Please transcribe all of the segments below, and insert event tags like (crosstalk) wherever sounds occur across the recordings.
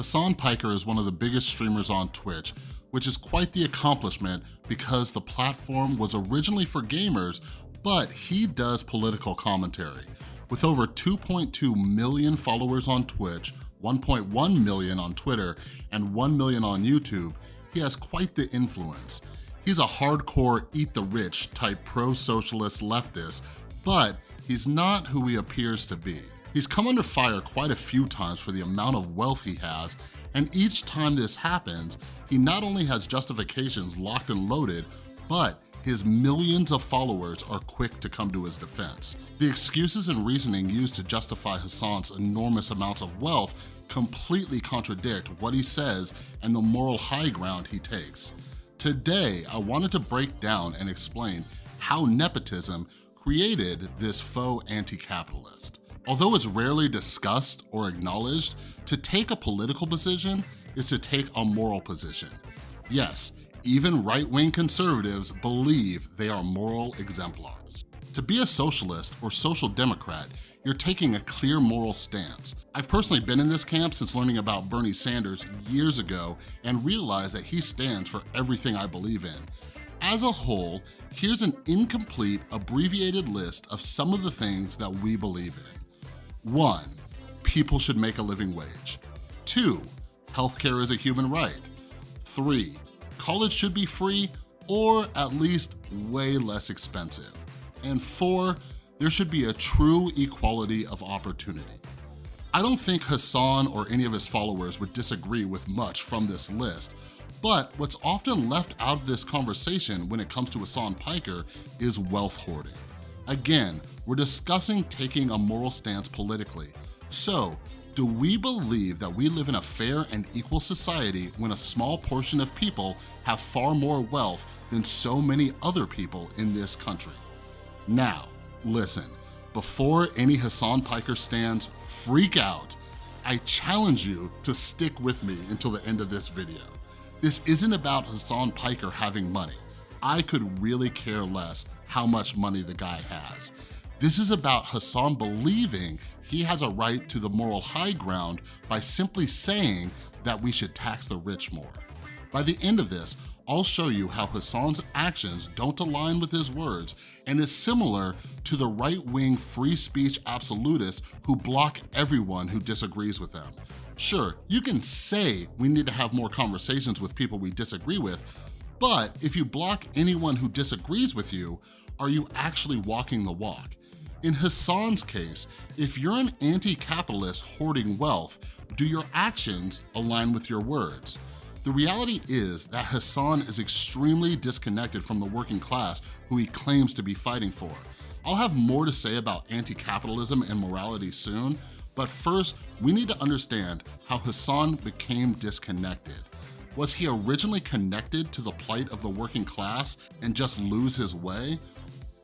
Hasan Piker is one of the biggest streamers on Twitch, which is quite the accomplishment because the platform was originally for gamers, but he does political commentary. With over 2.2 million followers on Twitch, 1.1 million on Twitter, and 1 million on YouTube, he has quite the influence. He's a hardcore eat the rich type pro-socialist leftist, but he's not who he appears to be. He's come under fire quite a few times for the amount of wealth he has, and each time this happens, he not only has justifications locked and loaded, but his millions of followers are quick to come to his defense. The excuses and reasoning used to justify Hasan's enormous amounts of wealth completely contradict what he says and the moral high ground he takes. Today, I wanted to break down and explain how nepotism created this faux anti-capitalist. Although it's rarely discussed or acknowledged, to take a political position is to take a moral position. Yes, even right-wing conservatives believe they are moral exemplars. To be a socialist or social democrat, you're taking a clear moral stance. I've personally been in this camp since learning about Bernie Sanders years ago and realized that he stands for everything I believe in. As a whole, here's an incomplete, abbreviated list of some of the things that we believe in. One, people should make a living wage. Two, healthcare is a human right. Three, college should be free or at least way less expensive. And four, there should be a true equality of opportunity. I don't think Hasan or any of his followers would disagree with much from this list, but what's often left out of this conversation when it comes to Hasan Piker is wealth hoarding. Again, we're discussing taking a moral stance politically. So, do we believe that we live in a fair and equal society when a small portion of people have far more wealth than so many other people in this country? Now, listen, before any Hasan Piker stands freak out, I challenge you to stick with me until the end of this video. This isn't about Hasan Piker having money. I could really care less how much money the guy has. This is about Hasan believing he has a right to the moral high ground by simply saying that we should tax the rich more. By the end of this, I'll show you how Hasan's actions don't align with his words and is similar to the right-wing free speech absolutists who block everyone who disagrees with them. Sure, you can say we need to have more conversations with people we disagree with, but if you block anyone who disagrees with you, are you actually walking the walk? In Hasan's case, if you're an anti-capitalist hoarding wealth, do your actions align with your words? The reality is that Hasan is extremely disconnected from the working class who he claims to be fighting for. I'll have more to say about anti-capitalism and morality soon, but first, we need to understand how Hasan became disconnected. Was he originally connected to the plight of the working class and just lose his way?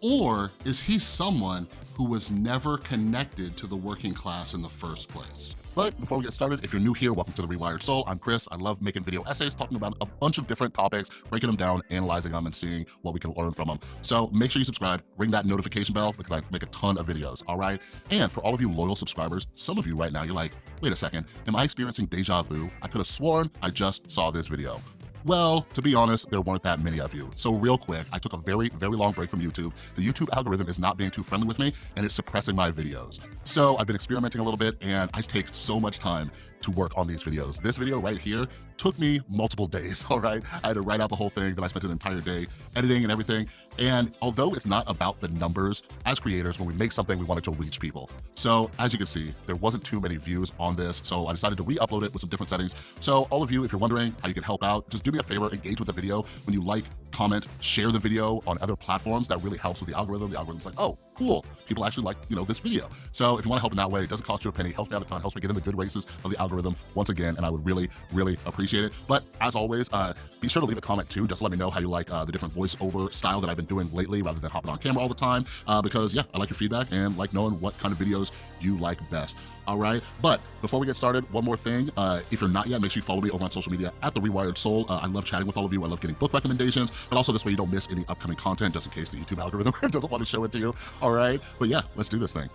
Or is he someone who was never connected to the working class in the first place? But before we get started, if you're new here, welcome to The Rewired Soul. I'm Chris. I love making video essays, talking about a bunch of different topics, breaking them down, analyzing them, and seeing what we can learn from them. So make sure you subscribe, ring that notification bell because I make a ton of videos, all right? And for all of you loyal subscribers, some of you right now, you're like, wait a second, am I experiencing deja vu? I could have sworn I just saw this video. Well, to be honest, there weren't that many of you. So real quick, I took a very, very long break from YouTube. The YouTube algorithm is not being too friendly with me and it's suppressing my videos. So I've been experimenting a little bit and I take so much time to work on these videos. This video right here took me multiple days, (laughs) all right? I had to write out the whole thing, then I spent an entire day editing and everything. And although it's not about the numbers, as creators, when we make something, we want it to reach people. So as you can see, there wasn't too many views on this, so I decided to re-upload it with some different settings. So all of you, if you're wondering how you can help out, just do me a favor, engage with the video. When you like, comment, share the video on other platforms, that really helps with the algorithm. The algorithm's like, oh, cool, people actually like, you know, this video. So if you wanna help in that way, it doesn't cost you a penny, helps me out a ton, helps me get in the good races of the algorithm once again, and I would really, really appreciate it. But as always, uh, be sure to leave a comment too, just let me know how you like uh, the different voiceover style that I've been doing lately rather than hopping on camera all the time, uh, because yeah, I like your feedback and like knowing what kind of videos you like best all right? But before we get started, one more thing. Uh, if you're not yet, make sure you follow me over on social media at The Rewired Soul. Uh, I love chatting with all of you. I love getting book recommendations, but also this way you don't miss any upcoming content just in case the YouTube algorithm (laughs) doesn't want to show it to you, all right? But yeah, let's do this thing.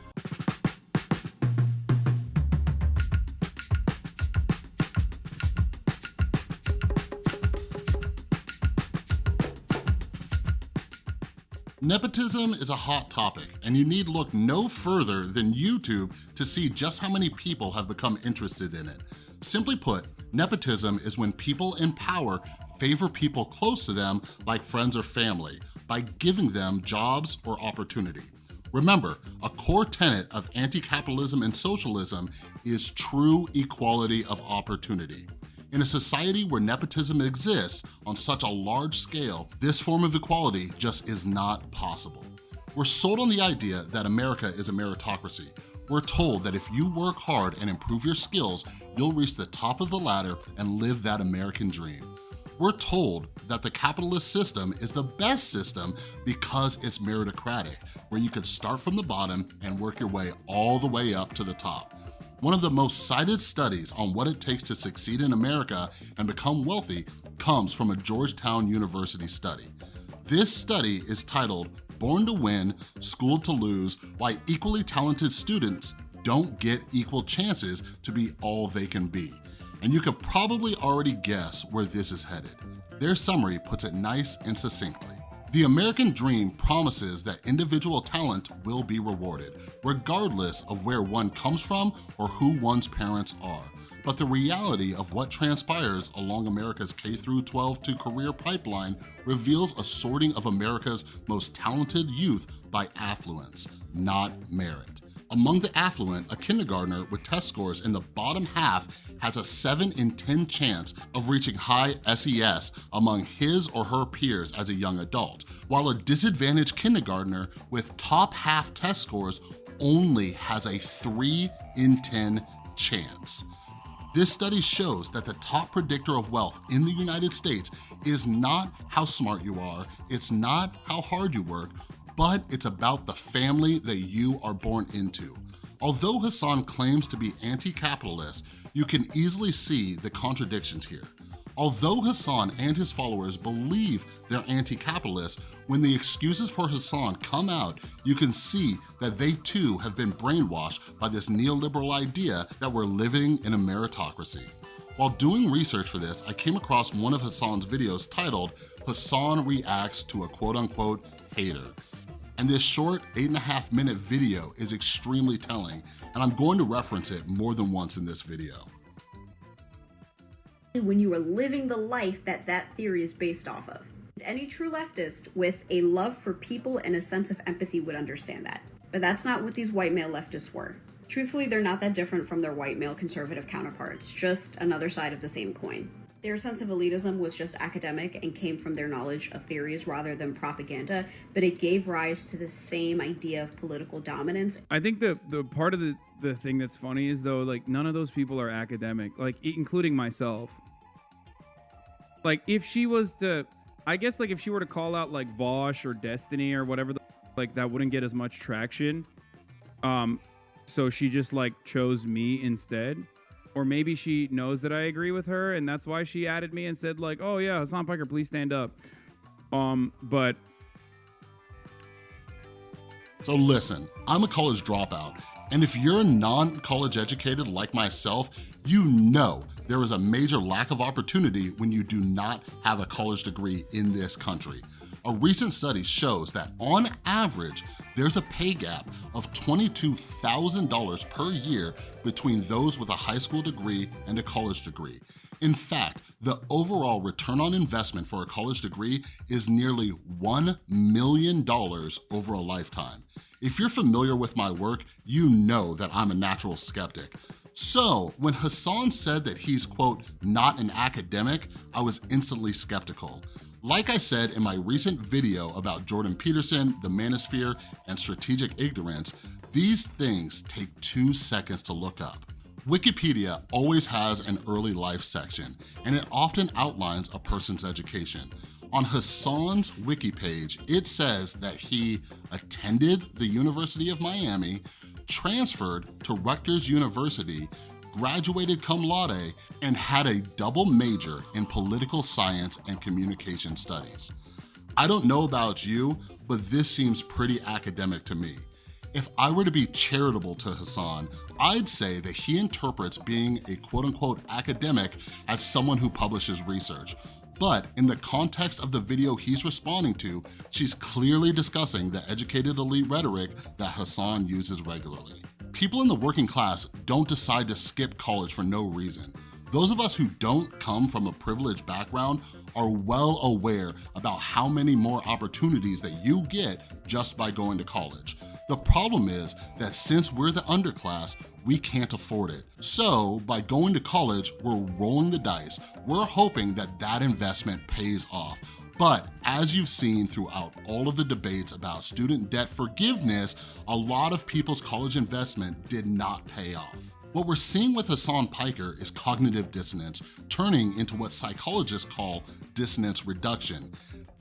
Nepotism is a hot topic, and you need look no further than YouTube to see just how many people have become interested in it. Simply put, nepotism is when people in power favor people close to them like friends or family by giving them jobs or opportunity. Remember, a core tenet of anti-capitalism and socialism is true equality of opportunity. In a society where nepotism exists on such a large scale, this form of equality just is not possible. We're sold on the idea that America is a meritocracy. We're told that if you work hard and improve your skills, you'll reach the top of the ladder and live that American dream. We're told that the capitalist system is the best system because it's meritocratic, where you could start from the bottom and work your way all the way up to the top. One of the most cited studies on what it takes to succeed in America and become wealthy comes from a Georgetown University study. This study is titled Born to Win, Schooled to Lose, Why Equally Talented Students Don't Get Equal Chances to Be All They Can Be. And you could probably already guess where this is headed. Their summary puts it nice and succinctly. The American dream promises that individual talent will be rewarded, regardless of where one comes from or who one's parents are. But the reality of what transpires along America's K-12 to career pipeline reveals a sorting of America's most talented youth by affluence, not merit. Among the affluent, a kindergartner with test scores in the bottom half has a 7 in 10 chance of reaching high SES among his or her peers as a young adult, while a disadvantaged kindergartner with top half test scores only has a 3 in 10 chance. This study shows that the top predictor of wealth in the United States is not how smart you are, it's not how hard you work, but it's about the family that you are born into. Although Hasan claims to be anti-capitalist, you can easily see the contradictions here. Although Hasan and his followers believe they're anti-capitalist, when the excuses for Hasan come out, you can see that they too have been brainwashed by this neoliberal idea that we're living in a meritocracy. While doing research for this, I came across one of Hasan's videos titled, Hasan Reacts to a quote-unquote hater. And this short eight and a half minute video is extremely telling, and I'm going to reference it more than once in this video. When you are living the life that that theory is based off of. Any true leftist with a love for people and a sense of empathy would understand that. But that's not what these white male leftists were. Truthfully, they're not that different from their white male conservative counterparts, just another side of the same coin. Their sense of elitism was just academic and came from their knowledge of theories rather than propaganda, but it gave rise to the same idea of political dominance. I think the the part of the the thing that's funny is though like none of those people are academic, like including myself. Like if she was to I guess like if she were to call out like Vaush or Destiny or whatever the, like that wouldn't get as much traction. Um so she just like chose me instead or maybe she knows that I agree with her, and that's why she added me and said like, "Oh yeah, Hasan Piker, please stand up." Um, but so listen, I'm a college dropout, and if you're non-college educated like myself, you know there is a major lack of opportunity when you do not have a college degree in this country. A recent study shows that on average, there's a pay gap of $22,000 per year between those with a high school degree and a college degree. In fact, the overall return on investment for a college degree is nearly $1 million over a lifetime. If you're familiar with my work, you know that I'm a natural skeptic. So when Hasan said that he's, quote, not an academic, I was instantly skeptical. Like I said in my recent video about Jordan Peterson, the manosphere, and strategic ignorance, these things take two seconds to look up. Wikipedia always has an early life section, and it often outlines a person's education. On Hasan's wiki page, it says that he attended the University of Miami, transferred to Rutgers University, graduated cum laude, and had a double major in political science and communication studies. I don't know about you, but this seems pretty academic to me. If I were to be charitable to Hasan, I'd say that he interprets being a quote unquote academic as someone who publishes research. But in the context of the video he's responding to, she's clearly discussing the educated elite rhetoric that Hasan uses regularly. People in the working class don't decide to skip college for no reason. Those of us who don't come from a privileged background are well aware about how many more opportunities that you get just by going to college. The problem is that since we're the underclass, we can't afford it. So by going to college, we're rolling the dice. We're hoping that that investment pays off. But as you've seen throughout all of the debates about student debt forgiveness, a lot of people's college investment did not pay off. What we're seeing with Hasan Piker is cognitive dissonance turning into what psychologists call dissonance reduction.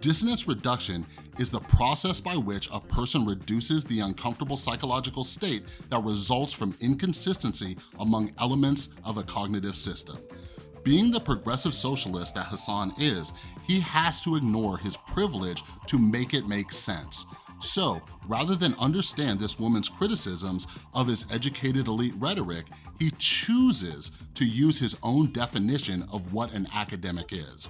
Dissonance reduction is the process by which a person reduces the uncomfortable psychological state that results from inconsistency among elements of a cognitive system. Being the progressive socialist that Hasan is, he has to ignore his privilege to make it make sense. So rather than understand this woman's criticisms of his educated elite rhetoric, he chooses to use his own definition of what an academic is.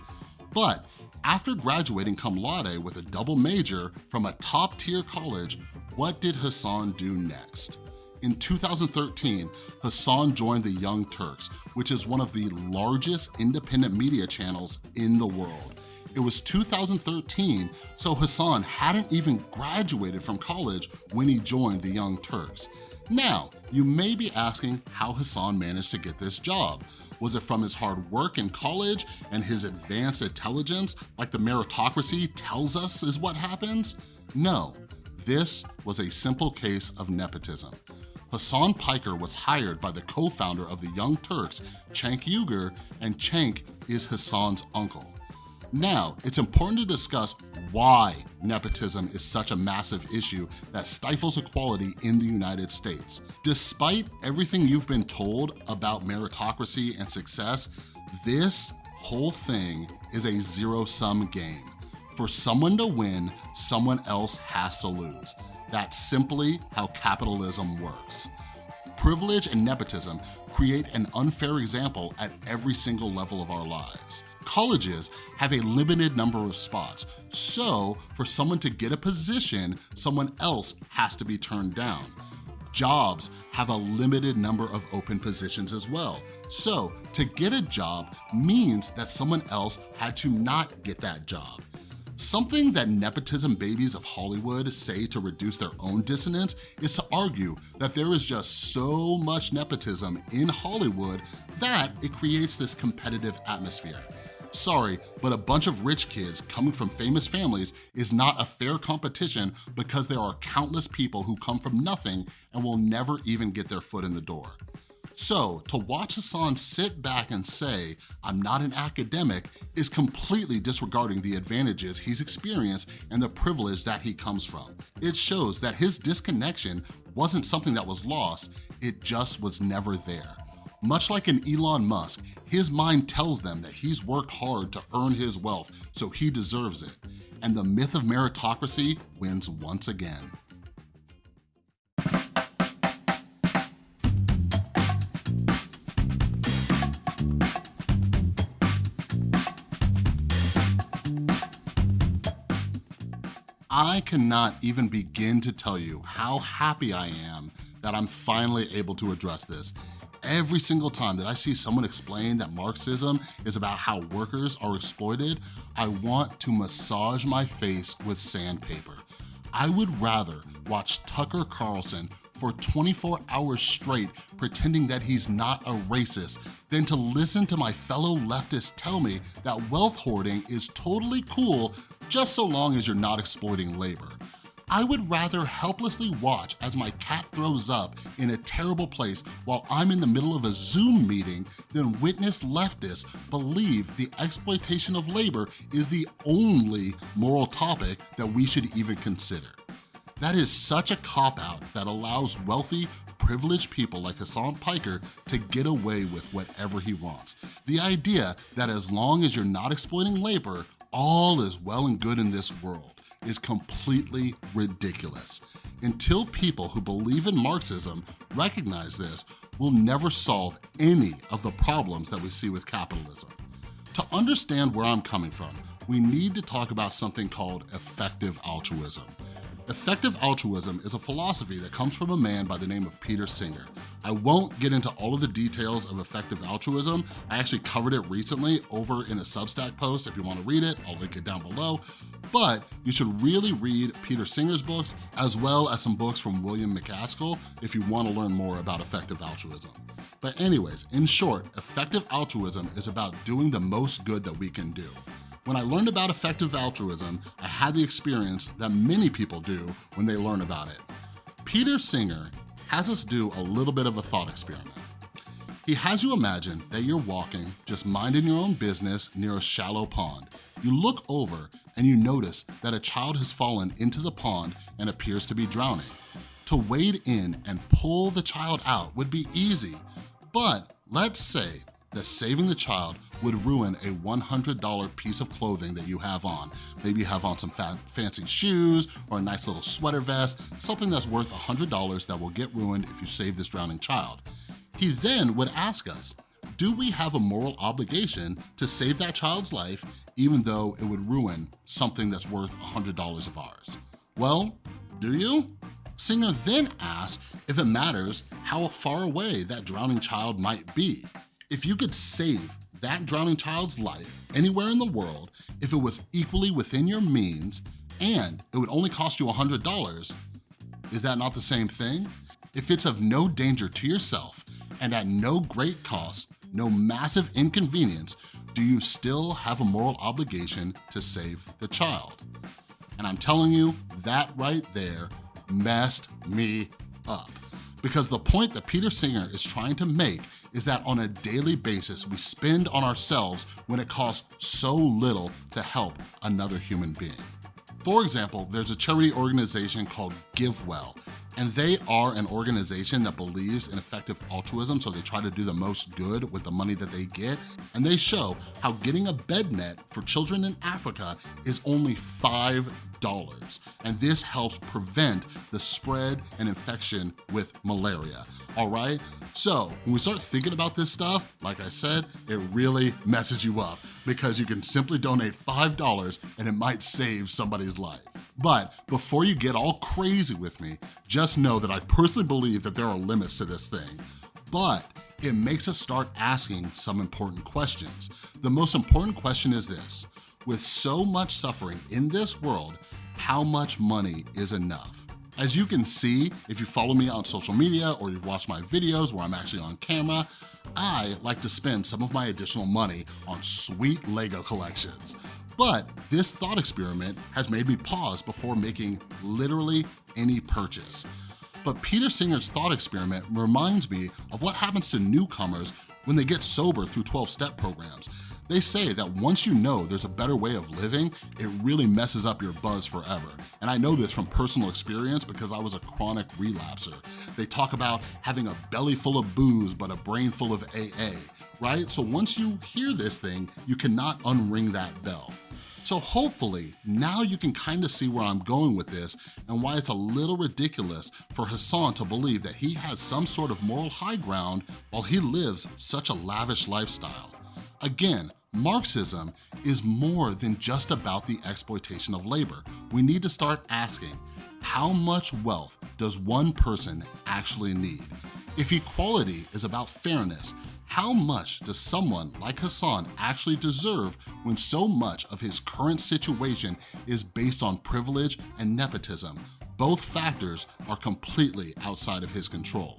But after graduating cum laude with a double major from a top tier college, what did Hasan do next? In 2013, Hasan joined the Young Turks, which is one of the largest independent media channels in the world. It was 2013, so Hasan hadn't even graduated from college when he joined the Young Turks. Now, you may be asking how Hasan managed to get this job. Was it from his hard work in college and his advanced intelligence like the meritocracy tells us is what happens? No, this was a simple case of nepotism. Hasan Piker was hired by the co-founder of the Young Turks, Cenk Uygur, and Cenk is Hasan's uncle. Now, it's important to discuss why nepotism is such a massive issue that stifles equality in the United States. Despite everything you've been told about meritocracy and success, this whole thing is a zero-sum game. For someone to win, someone else has to lose. That's simply how capitalism works. Privilege and nepotism create an unfair example at every single level of our lives. Colleges have a limited number of spots, so for someone to get a position, someone else has to be turned down. Jobs have a limited number of open positions as well. So to get a job means that someone else had to not get that job. Something that nepotism babies of Hollywood say to reduce their own dissonance is to argue that there is just so much nepotism in Hollywood that it creates this competitive atmosphere. Sorry, but a bunch of rich kids coming from famous families is not a fair competition because there are countless people who come from nothing and will never even get their foot in the door. So to watch Hasan sit back and say, I'm not an academic, is completely disregarding the advantages he's experienced and the privilege that he comes from. It shows that his disconnection wasn't something that was lost, it just was never there. Much like an Elon Musk, his mind tells them that he's worked hard to earn his wealth, so he deserves it. And the myth of meritocracy wins once again. I cannot even begin to tell you how happy I am that I'm finally able to address this. Every single time that I see someone explain that Marxism is about how workers are exploited, I want to massage my face with sandpaper. I would rather watch Tucker Carlson for 24 hours straight pretending that he's not a racist than to listen to my fellow leftists tell me that wealth hoarding is totally cool just so long as you're not exploiting labor. I would rather helplessly watch as my cat throws up in a terrible place while I'm in the middle of a Zoom meeting than witness leftists believe the exploitation of labor is the only moral topic that we should even consider. That is such a cop-out that allows wealthy, privileged people like Hasan Piker to get away with whatever he wants. The idea that as long as you're not exploiting labor, all is well and good in this world is completely ridiculous. Until people who believe in Marxism recognize this, we'll never solve any of the problems that we see with capitalism. To understand where I'm coming from, we need to talk about something called effective altruism. Effective altruism is a philosophy that comes from a man by the name of Peter Singer. I won't get into all of the details of effective altruism. I actually covered it recently over in a Substack post. If you wanna read it, I'll link it down below. But you should really read Peter Singer's books as well as some books from William MacAskill if you wanna learn more about effective altruism. But anyways, in short, effective altruism is about doing the most good that we can do. When I learned about effective altruism, I had the experience that many people do when they learn about it. Peter Singer has us do a little bit of a thought experiment. He has you imagine that you're walking, just minding your own business near a shallow pond. You look over and you notice that a child has fallen into the pond and appears to be drowning. To wade in and pull the child out would be easy, but let's say that saving the child would ruin a $100 piece of clothing that you have on. Maybe you have on some fa fancy shoes or a nice little sweater vest, something that's worth $100 that will get ruined if you save this drowning child. He then would ask us, do we have a moral obligation to save that child's life even though it would ruin something that's worth $100 of ours? Well, do you? Singer then asks if it matters how far away that drowning child might be. If you could save that drowning child's life anywhere in the world, if it was equally within your means, and it would only cost you $100, is that not the same thing? If it's of no danger to yourself and at no great cost, no massive inconvenience, do you still have a moral obligation to save the child? And I'm telling you, that right there messed me up. Because the point that Peter Singer is trying to make is that on a daily basis, we spend on ourselves when it costs so little to help another human being. For example, there's a charity organization called GiveWell, and they are an organization that believes in effective altruism, so they try to do the most good with the money that they get, and they show how getting a bed net for children in Africa is only $5 and this helps prevent the spread and infection with malaria, all right? So when we start thinking about this stuff, like I said, it really messes you up because you can simply donate $5 and it might save somebody's life. But before you get all crazy with me, just know that I personally believe that there are limits to this thing. But it makes us start asking some important questions. The most important question is this, with so much suffering in this world, how much money is enough? As you can see, if you follow me on social media or you've watched my videos where I'm actually on camera, I like to spend some of my additional money on sweet Lego collections. But this thought experiment has made me pause before making literally any purchase. But Peter Singer's thought experiment reminds me of what happens to newcomers when they get sober through 12-step programs. They say that once you know there's a better way of living, it really messes up your buzz forever. And I know this from personal experience because I was a chronic relapser. They talk about having a belly full of booze but a brain full of AA, right? So once you hear this thing, you cannot unring that bell. So hopefully, now you can kind of see where I'm going with this and why it's a little ridiculous for Hasan to believe that he has some sort of moral high ground while he lives such a lavish lifestyle. Again, Marxism is more than just about the exploitation of labor. We need to start asking, how much wealth does one person actually need? If equality is about fairness, how much does someone like Hasan actually deserve when so much of his current situation is based on privilege and nepotism? Both factors are completely outside of his control.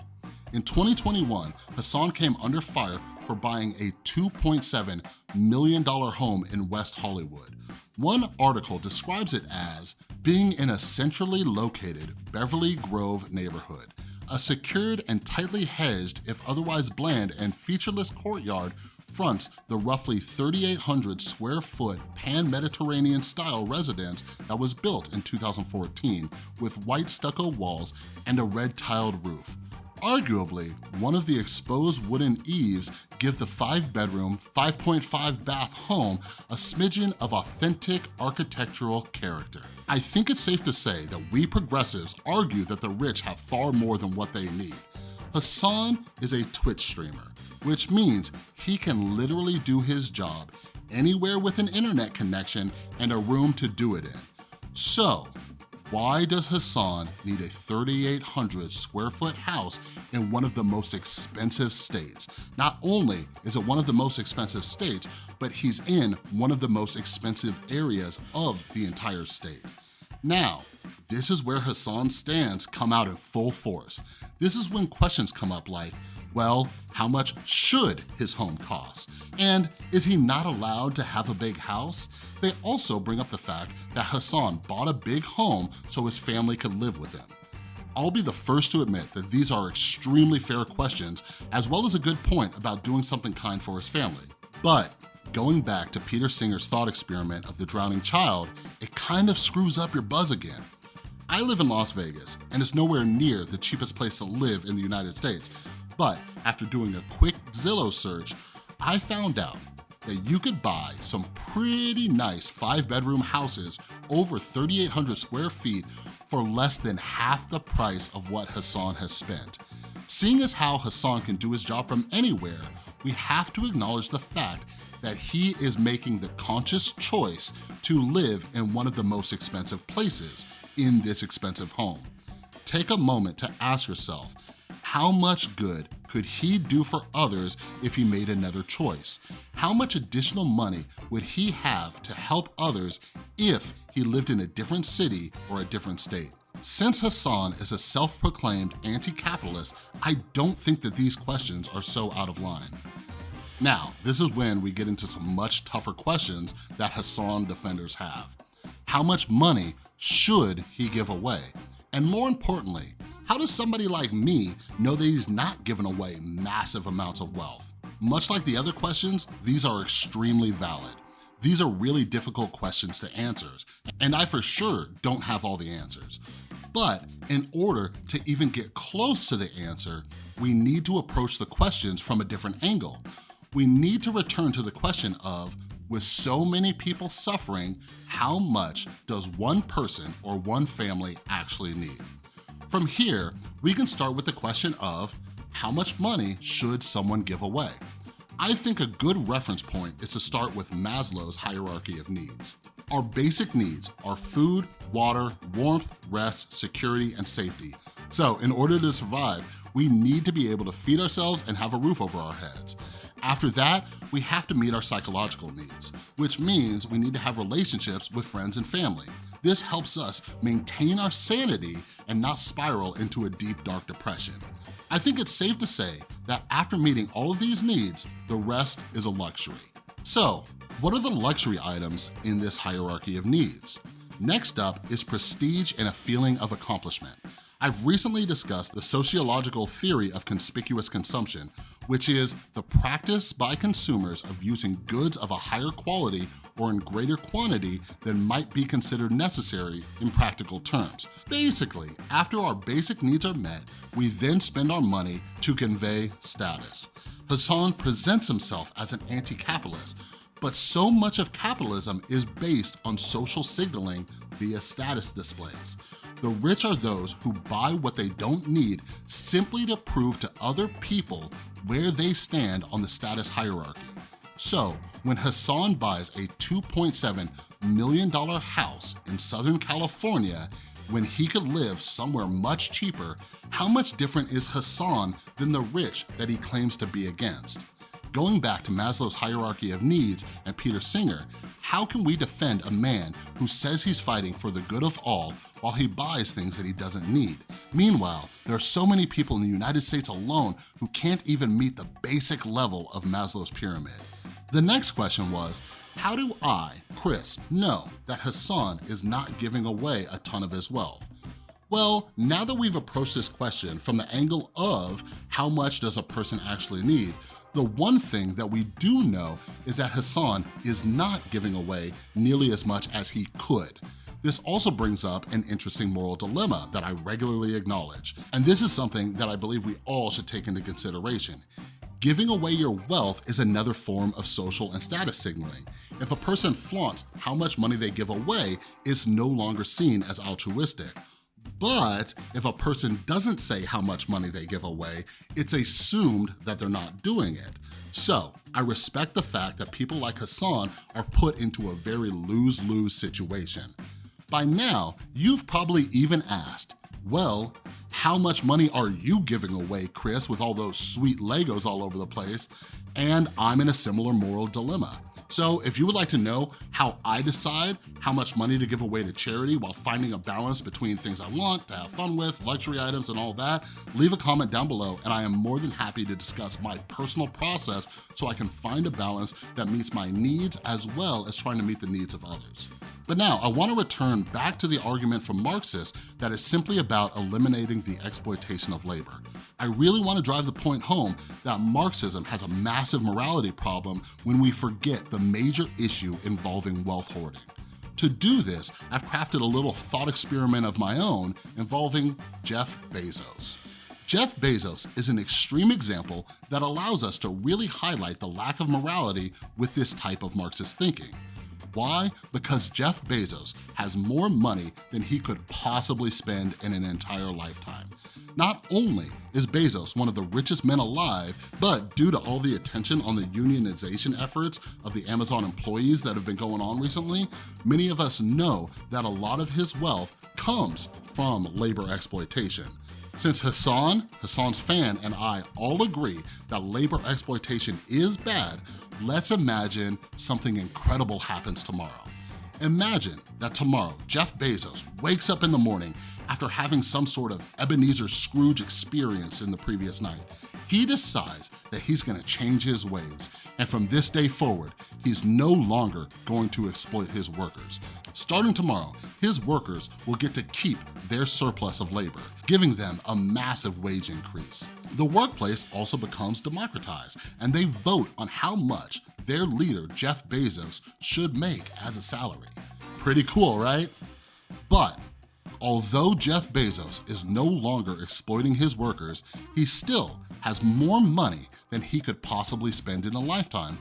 In 2021, Hasan came under fire for buying a $2.7 million home in West Hollywood. One article describes it as being in a centrally located Beverly Grove neighborhood, a secured and tightly hedged, if otherwise bland and featureless courtyard fronts the roughly 3,800 square foot pan-Mediterranean style residence that was built in 2014 with white stucco walls and a red tiled roof. Arguably, one of the exposed wooden eaves give the five bedroom, 5.5 bath home a smidgen of authentic architectural character. I think it's safe to say that we progressives argue that the rich have far more than what they need. Hasan is a Twitch streamer, which means he can literally do his job anywhere with an internet connection and a room to do it in. So, why does Hasan need a 3,800 square foot house in one of the most expensive states? Not only is it one of the most expensive states, but he's in one of the most expensive areas of the entire state. Now, this is where Hasan's stands come out in full force. This is when questions come up like, well, how much should his home cost? And is he not allowed to have a big house? They also bring up the fact that Hasan bought a big home so his family could live with him. I'll be the first to admit that these are extremely fair questions, as well as a good point about doing something kind for his family. But going back to Peter Singer's thought experiment of the drowning child, it kind of screws up your buzz again. I live in Las Vegas, and it's nowhere near the cheapest place to live in the United States, but after doing a quick Zillow search, I found out that you could buy some pretty nice five bedroom houses over 3,800 square feet for less than half the price of what Hasan has spent. Seeing as how Hasan can do his job from anywhere, we have to acknowledge the fact that he is making the conscious choice to live in one of the most expensive places in this expensive home. Take a moment to ask yourself, how much good could he do for others if he made another choice? How much additional money would he have to help others if he lived in a different city or a different state? Since Hasan is a self-proclaimed anti-capitalist, I don't think that these questions are so out of line. Now, this is when we get into some much tougher questions that Hasan defenders have. How much money should he give away? And more importantly, how does somebody like me know that he's not giving away massive amounts of wealth? Much like the other questions, these are extremely valid. These are really difficult questions to answer, and I for sure don't have all the answers. But in order to even get close to the answer, we need to approach the questions from a different angle. We need to return to the question of, with so many people suffering, how much does one person or one family actually need? From here, we can start with the question of how much money should someone give away? I think a good reference point is to start with Maslow's hierarchy of needs. Our basic needs are food, water, warmth, rest, security, and safety. So in order to survive, we need to be able to feed ourselves and have a roof over our heads. After that, we have to meet our psychological needs, which means we need to have relationships with friends and family. This helps us maintain our sanity and not spiral into a deep, dark depression. I think it's safe to say that after meeting all of these needs, the rest is a luxury. So, what are the luxury items in this hierarchy of needs? Next up is prestige and a feeling of accomplishment. I've recently discussed the sociological theory of conspicuous consumption, which is the practice by consumers of using goods of a higher quality or in greater quantity than might be considered necessary in practical terms. Basically, after our basic needs are met, we then spend our money to convey status. Hasan presents himself as an anti-capitalist, but so much of capitalism is based on social signaling via status displays. The rich are those who buy what they don't need simply to prove to other people where they stand on the status hierarchy. So when Hasan buys a $2.7 million house in Southern California, when he could live somewhere much cheaper, how much different is Hasan than the rich that he claims to be against? Going back to Maslow's hierarchy of needs and Peter Singer, how can we defend a man who says he's fighting for the good of all while he buys things that he doesn't need? Meanwhile, there are so many people in the United States alone who can't even meet the basic level of Maslow's pyramid. The next question was, how do I, Chris, know that Hasan is not giving away a ton of his wealth? Well, now that we've approached this question from the angle of how much does a person actually need, the one thing that we do know is that Hasan is not giving away nearly as much as he could. This also brings up an interesting moral dilemma that I regularly acknowledge. And this is something that I believe we all should take into consideration. Giving away your wealth is another form of social and status signaling. If a person flaunts how much money they give away, it's no longer seen as altruistic. But if a person doesn't say how much money they give away, it's assumed that they're not doing it. So I respect the fact that people like Hasan are put into a very lose-lose situation. By now, you've probably even asked, well, how much money are you giving away, Chris, with all those sweet Legos all over the place? And I'm in a similar moral dilemma. So if you would like to know how I decide how much money to give away to charity while finding a balance between things I want to have fun with, luxury items and all that, leave a comment down below and I am more than happy to discuss my personal process so I can find a balance that meets my needs as well as trying to meet the needs of others. But now, I wanna return back to the argument from Marxists that is simply about eliminating the exploitation of labor. I really wanna drive the point home that Marxism has a massive morality problem when we forget the major issue involving wealth hoarding. To do this, I've crafted a little thought experiment of my own involving Jeff Bezos. Jeff Bezos is an extreme example that allows us to really highlight the lack of morality with this type of Marxist thinking. Why? Because Jeff Bezos has more money than he could possibly spend in an entire lifetime. Not only is Bezos one of the richest men alive, but due to all the attention on the unionization efforts of the Amazon employees that have been going on recently, many of us know that a lot of his wealth comes from labor exploitation. Since Hasan, Hasan's fan, and I all agree that labor exploitation is bad, let's imagine something incredible happens tomorrow. Imagine that tomorrow, Jeff Bezos wakes up in the morning after having some sort of Ebenezer Scrooge experience in the previous night. He decides that he's gonna change his ways, and from this day forward, he's no longer going to exploit his workers. Starting tomorrow, his workers will get to keep their surplus of labor, giving them a massive wage increase. The workplace also becomes democratized, and they vote on how much their leader, Jeff Bezos, should make as a salary. Pretty cool, right? But Although Jeff Bezos is no longer exploiting his workers, he still has more money than he could possibly spend in a lifetime.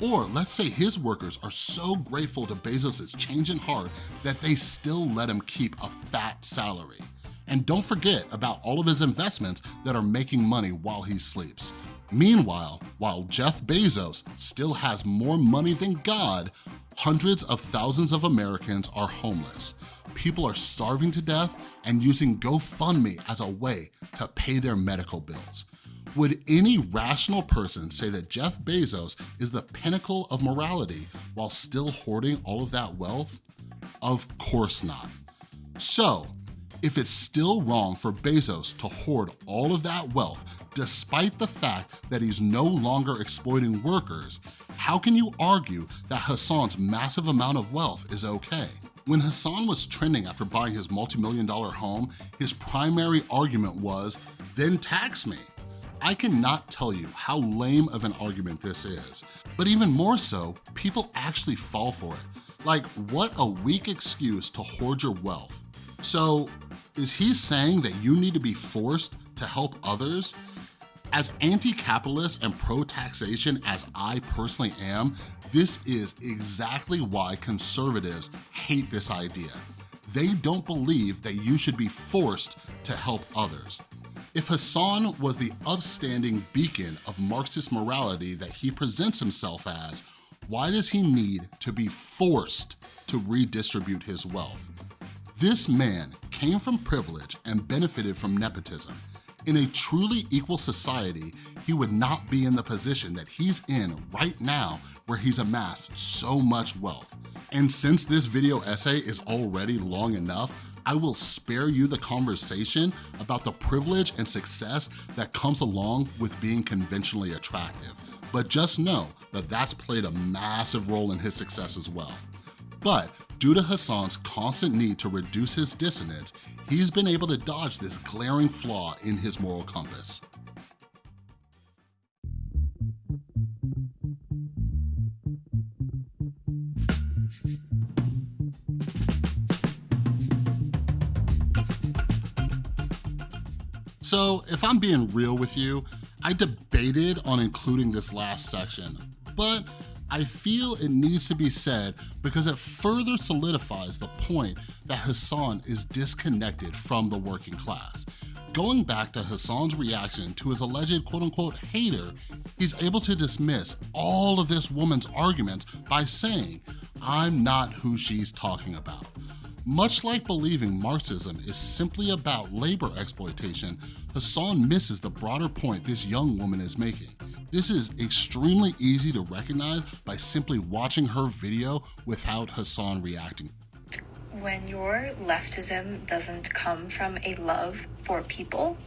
Or let's say his workers are so grateful to Bezos' changing heart that they still let him keep a fat salary. And don't forget about all of his investments that are making money while he sleeps. Meanwhile, while Jeff Bezos still has more money than God, hundreds of thousands of Americans are homeless. People are starving to death and using GoFundMe as a way to pay their medical bills. Would any rational person say that Jeff Bezos is the pinnacle of morality while still hoarding all of that wealth? Of course not. So, if it's still wrong for Bezos to hoard all of that wealth despite the fact that he's no longer exploiting workers, how can you argue that Hasan's massive amount of wealth is okay? When Hasan was trending after buying his multi-million dollar home, his primary argument was, then tax me. I cannot tell you how lame of an argument this is, but even more so, people actually fall for it. Like, what a weak excuse to hoard your wealth. So, is he saying that you need to be forced to help others? As anti-capitalist and pro-taxation as I personally am, this is exactly why conservatives hate this idea. They don't believe that you should be forced to help others. If Hasan was the upstanding beacon of Marxist morality that he presents himself as, why does he need to be forced to redistribute his wealth? This man came from privilege and benefited from nepotism. In a truly equal society, he would not be in the position that he's in right now where he's amassed so much wealth. And since this video essay is already long enough, I will spare you the conversation about the privilege and success that comes along with being conventionally attractive. But just know that that's played a massive role in his success as well. But due to Hasan's constant need to reduce his dissonance, he's been able to dodge this glaring flaw in his moral compass. So if I'm being real with you, I debated on including this last section, but I feel it needs to be said because it further solidifies the point that Hasan is disconnected from the working class. Going back to Hasan's reaction to his alleged quote-unquote hater, he's able to dismiss all of this woman's arguments by saying, I'm not who she's talking about. Much like believing Marxism is simply about labor exploitation, Hasan misses the broader point this young woman is making. This is extremely easy to recognize by simply watching her video without Hasan reacting. When your leftism doesn't come from a love for people,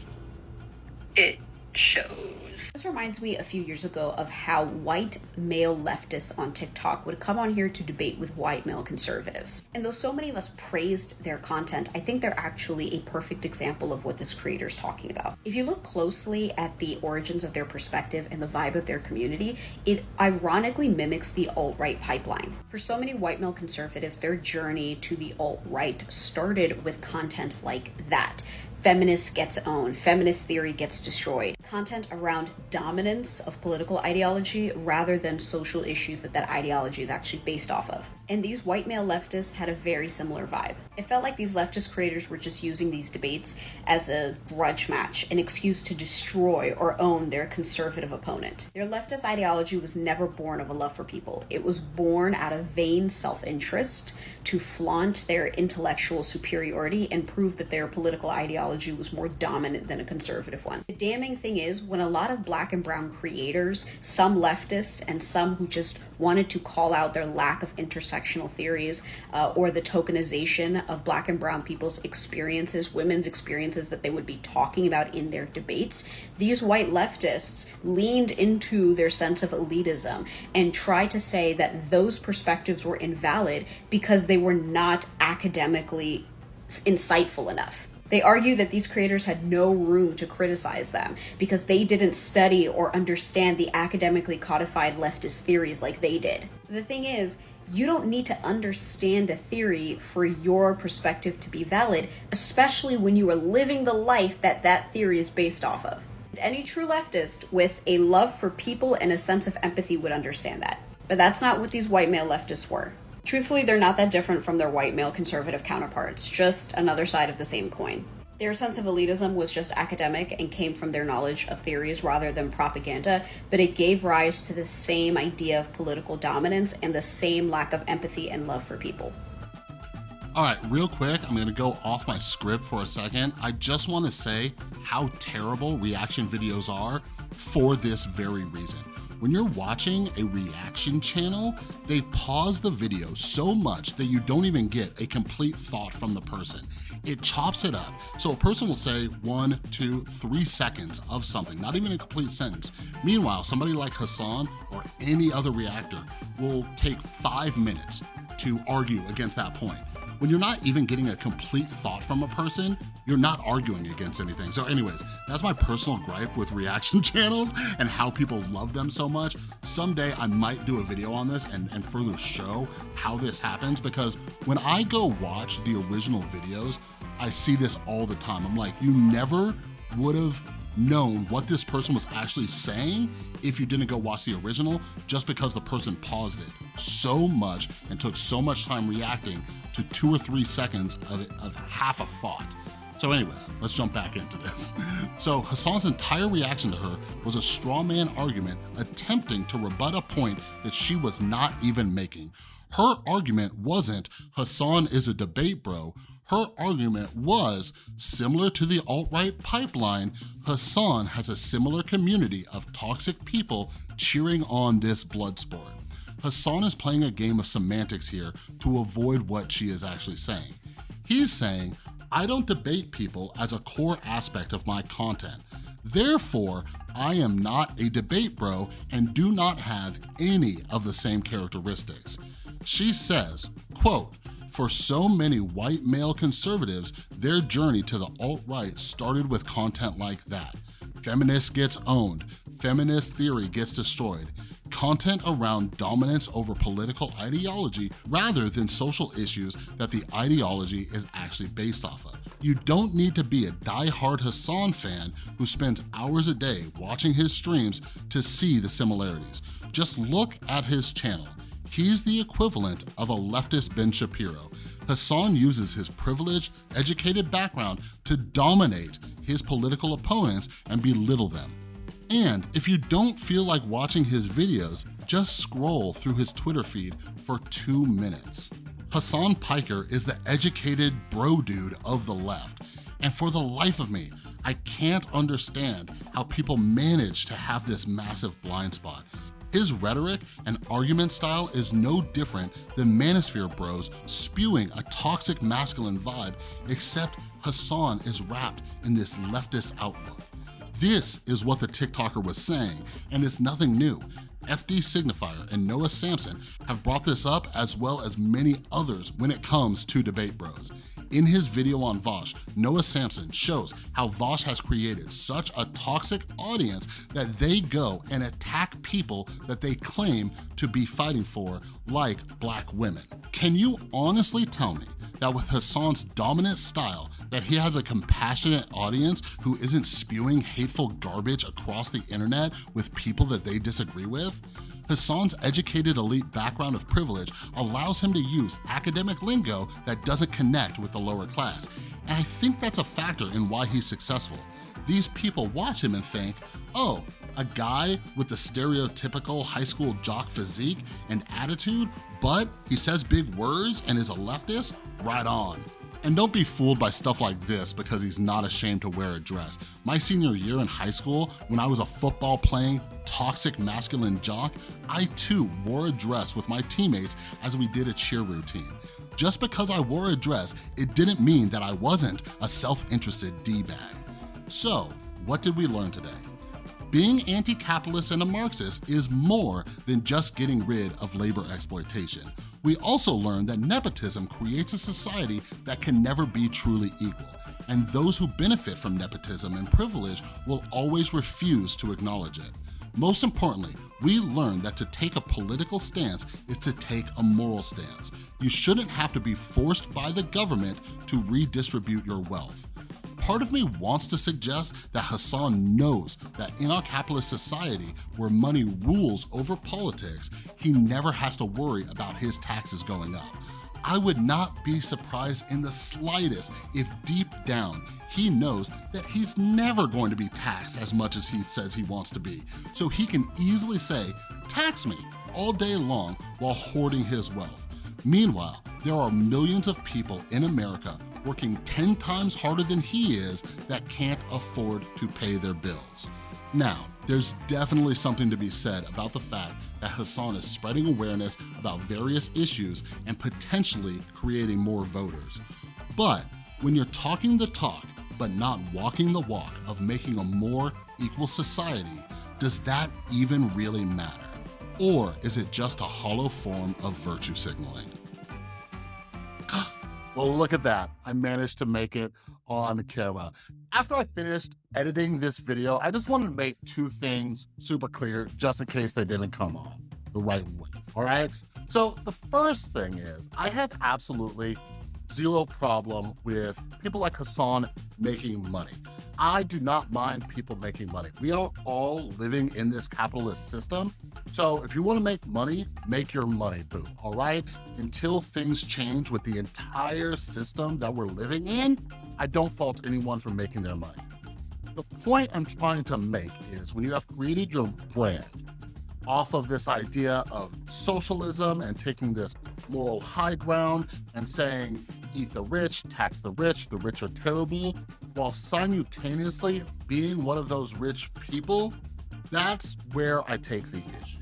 it shows. This reminds me a few years ago of how white male leftists on TikTok would come on here to debate with white male conservatives. And though so many of us praised their content, I think they're actually a perfect example of what this creator is talking about. If you look closely at the origins of their perspective and the vibe of their community, it ironically mimics the alt-right pipeline. For so many white male conservatives, their journey to the alt-right started with content like that feminist gets owned, feminist theory gets destroyed. Content around dominance of political ideology rather than social issues that that ideology is actually based off of. And these white male leftists had a very similar vibe. It felt like these leftist creators were just using these debates as a grudge match, an excuse to destroy or own their conservative opponent. Their leftist ideology was never born of a love for people. It was born out of vain self-interest to flaunt their intellectual superiority and prove that their political ideology was more dominant than a conservative one. The damning thing is when a lot of black and brown creators, some leftists and some who just wanted to call out their lack of intersectional theories uh, or the tokenization of black and brown people's experiences, women's experiences that they would be talking about in their debates, these white leftists leaned into their sense of elitism and tried to say that those perspectives were invalid because they were not academically insightful enough. They argue that these creators had no room to criticize them because they didn't study or understand the academically codified leftist theories like they did. The thing is, you don't need to understand a theory for your perspective to be valid, especially when you are living the life that that theory is based off of. Any true leftist with a love for people and a sense of empathy would understand that. But that's not what these white male leftists were. Truthfully, they're not that different from their white male conservative counterparts, just another side of the same coin. Their sense of elitism was just academic and came from their knowledge of theories rather than propaganda, but it gave rise to the same idea of political dominance and the same lack of empathy and love for people. All right, real quick, I'm gonna go off my script for a second. I just wanna say how terrible reaction videos are for this very reason. When you're watching a reaction channel, they pause the video so much that you don't even get a complete thought from the person. It chops it up. So a person will say one, two, three seconds of something, not even a complete sentence. Meanwhile, somebody like Hasan or any other reactor will take five minutes to argue against that point when you're not even getting a complete thought from a person, you're not arguing against anything. So anyways, that's my personal gripe with reaction (laughs) channels and how people love them so much. Someday I might do a video on this and, and further show how this happens because when I go watch the original videos, I see this all the time. I'm like, you never would have known what this person was actually saying if you didn't go watch the original just because the person paused it so much and took so much time reacting to two or three seconds of, of half a thought. So anyways, let's jump back into this. (laughs) So Hasan's entire reaction to her was a straw man argument attempting to rebut a point that she was not even making. Her argument wasn't Hasan is a debate bro. Her argument was, similar to the alt-right pipeline, Hasan has a similar community of toxic people cheering on this blood sport. Hasan is playing a game of semantics here to avoid what she is actually saying. He's saying, I don't debate people as a core aspect of my content. Therefore, I am not a debate bro and do not have any of the same characteristics. She says, quote, for so many white male conservatives, their journey to the alt-right started with content like that. Feminist gets owned, feminist theory gets destroyed. content around dominance over political ideology rather than social issues that the ideology is actually based off of. You don't need to be a die-hard Hasan fan who spends hours a day watching his streams to see the similarities. Just look at his channel. He's the equivalent of a leftist Ben Shapiro. Hasan uses his privileged, educated background to dominate his political opponents and belittle them. And if you don't feel like watching his videos, just scroll through his Twitter feed for two minutes. Hasan Piker is the educated bro dude of the left. And for the life of me, I can't understand how people manage to have this massive blind spot. His rhetoric and argument style is no different than Manosphere Bros spewing a toxic masculine vibe, except Hasan is wrapped in this leftist outlook. This is what the TikToker was saying, and it's nothing new. FD Signifier and Noah Samsen have brought this up as well as many others when it comes to Debate Bros. In his video on Vaush, Noah Samsen shows how Vaush has created such a toxic audience that they go and attack people that they claim to be fighting for, like black women. Can you honestly tell me that with Hasan's dominant style, that he has a compassionate audience who isn't spewing hateful garbage across the internet with people that they disagree with? Hasan's educated elite background of privilege allows him to use academic lingo that doesn't connect with the lower class. And I think that's a factor in why he's successful. These people watch him and think, oh, a guy with the stereotypical high school jock physique and attitude, but he says big words and is a leftist? Right on. And don't be fooled by stuff like this because he's not ashamed to wear a dress. My senior year in high school, when I was a football playing, toxic masculine jock, I too wore a dress with my teammates as we did a cheer routine. Just because I wore a dress, it didn't mean that I wasn't a self-interested D-bag. So, what did we learn today? Being anti-capitalist and a Marxist is more than just getting rid of labor exploitation. We also learned that nepotism creates a society that can never be truly equal, and those who benefit from nepotism and privilege will always refuse to acknowledge it. Most importantly, we learned that to take a political stance is to take a moral stance. You shouldn't have to be forced by the government to redistribute your wealth part of me wants to suggest that Hasan knows that in our capitalist society where money rules over politics, he never has to worry about his taxes going up. I would not be surprised in the slightest if deep down he knows that he's never going to be taxed as much as he says he wants to be. So he can easily say, tax me all day long while hoarding his wealth. Meanwhile, there are millions of people in America working 10 times harder than he is that can't afford to pay their bills. Now, there's definitely something to be said about the fact that Hasan is spreading awareness about various issues and potentially creating more voters. But when you're talking the talk, but not walking the walk of making a more equal society, does that even really matter? Or is it just a hollow form of virtue signaling? (gasps) Well, look at that. I managed to make it on camera. After I finished editing this video, I just wanted to make two things super clear just in case they didn't come on the right way, all right? So the first thing is I have absolutely zero problem with people like Hasan making money. I do not mind people making money. We are all living in this capitalist system. So if you want to make money, make your money, boo, all right? Until things change with the entire system that we're living in, I don't fault anyone for making their money. The point I'm trying to make is when you have created your brand off of this idea of socialism and taking this moral high ground and saying eat the rich, tax the rich, the rich are terrible, while simultaneously being one of those rich people, that's where I take the issue.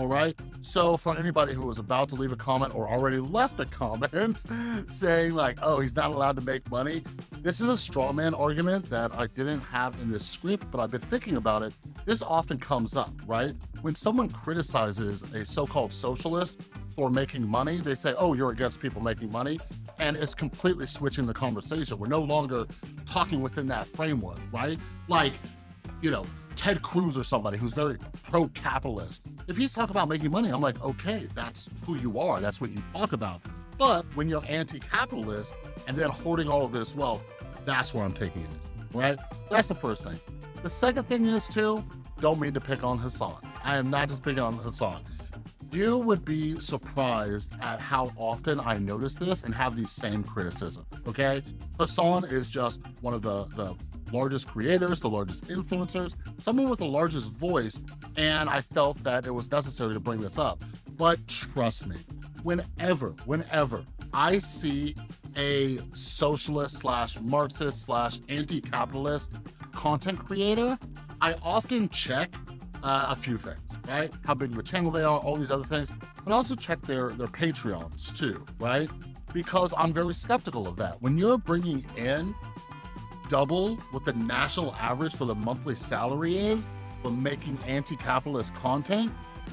All right. So for anybody who was about to leave a comment or already left a comment (laughs) saying like, oh, he's not allowed to make money. This is a straw man argument that I didn't have in this script, but I've been thinking about it. This often comes up, right? When someone criticizes a so-called socialist for making money, they say, oh, you're against people making money and it's completely switching the conversation. We're no longer talking within that framework, right? Like, you know, Ted Cruz or somebody who's very pro-capitalist. If he's talking about making money, I'm like, okay, that's who you are. That's what you talk about. But when you're anti-capitalist and then hoarding all of this wealth, that's where I'm taking it, right? That's the first thing. The second thing is too, don't mean to pick on Hasan. I am not just picking on Hasan. You would be surprised at how often I notice this and have these same criticisms, okay? Hasan is just one of the, the largest creators, the largest influencers, someone with the largest voice, and I felt that it was necessary to bring this up. But trust me, whenever, whenever I see a socialist slash Marxist slash anti-capitalist content creator, I often check uh, a few things, right? How big of a channel they are, all these other things, but also check their, their Patreons too, right? Because I'm very skeptical of that. When you're bringing in double what the national average for the monthly salary is, but making anti-capitalist content,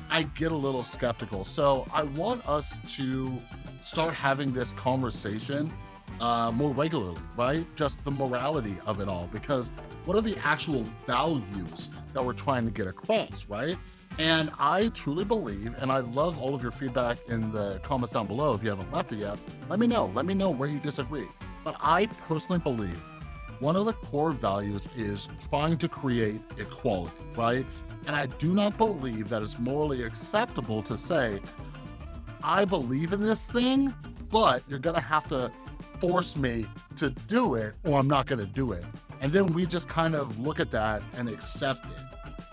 I get a little skeptical. So I want us to start having this conversation uh, more regularly, right? Just the morality of it all, because what are the actual values that we're trying to get across, right? And I truly believe, and I love all of your feedback in the comments down below if you haven't left it yet, let me know. Let me know where you disagree. But I personally believe one of the core values is trying to create equality, right? And I do not believe that it's morally acceptable to say, I believe in this thing, but you're gonna have to force me to do it or I'm not gonna do it. And then we just kind of look at that and accept it.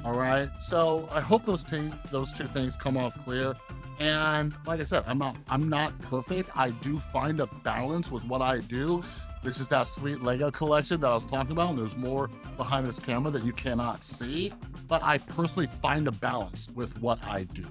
All right. So I hope those two those two things come off clear. And like I said, I'm not I'm not perfect. I do find a balance with what I do. This is that sweet Lego collection that I was talking about. And there's more behind this camera that you cannot see. But I personally find a balance with what I do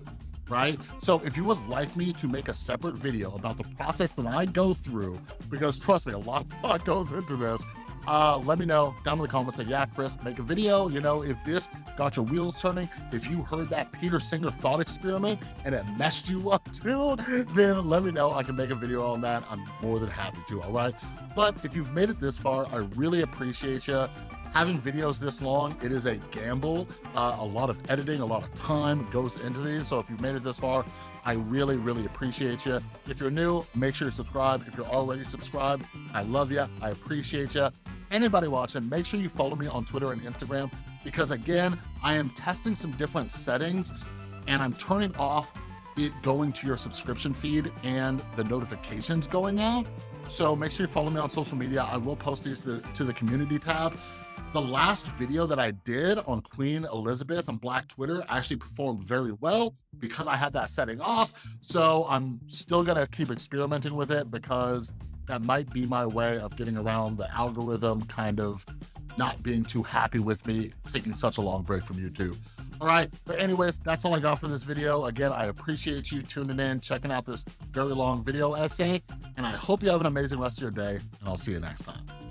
right? So if you would like me to make a separate video about the process that I go through, because trust me, a lot of thought goes into this, uh, let me know down in the comments. Say, yeah, Chris, make a video. You know, if this got your wheels turning, if you heard that Peter Singer thought experiment and it messed you up too, then let me know. I can make a video on that. I'm more than happy to, all right? But if you've made it this far, I really appreciate you having videos this long, it is a gamble. Uh, a lot of editing, a lot of time goes into these. So if you've made it this far, I really, really appreciate you. If you're new, make sure you subscribe. If you're already subscribed, I love you. I appreciate you anybody watching, make sure you follow me on Twitter and Instagram because again, I am testing some different settings and I'm turning off it going to your subscription feed and the notifications going out. So make sure you follow me on social media. I will post these to, to the community tab. The last video that I did on Queen Elizabeth on Black Twitter actually performed very well because I had that setting off. So I'm still gonna keep experimenting with it because that might be my way of getting around the algorithm kind of not being too happy with me taking such a long break from YouTube. All right, but anyways, that's all I got for this video. Again, I appreciate you tuning in, checking out this very long video essay, and I hope you have an amazing rest of your day, and I'll see you next time.